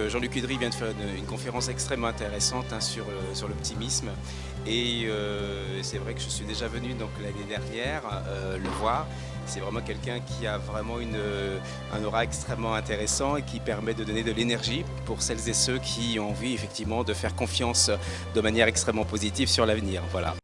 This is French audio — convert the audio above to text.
Euh, Jean-Luc Udry vient de faire une, conférence extrêmement intéressante hein, sur, euh, sur l'optimisme et euh, c'est vrai que je suis déjà venu l'année dernière le voir. C'est vraiment quelqu'un qui a vraiment une, un aura extrêmement intéressant et qui permet de donner de l'énergie pour celles et ceux qui ont envie effectivement de faire confiance de manière extrêmement positive sur l'avenir. Voilà.